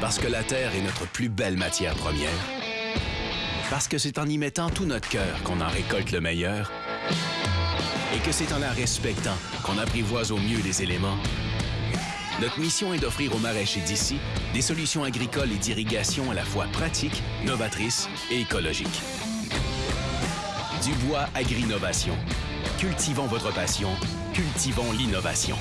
Parce que la terre est notre plus belle matière première. Parce que c'est en y mettant tout notre cœur qu'on en récolte le meilleur. Et que c'est en la respectant qu'on apprivoise au mieux les éléments. Notre mission est d'offrir aux maraîchers d'ici des solutions agricoles et d'irrigation à la fois pratiques, novatrices et écologiques. Dubois Agri-Innovation. Cultivons votre passion, cultivons l'innovation.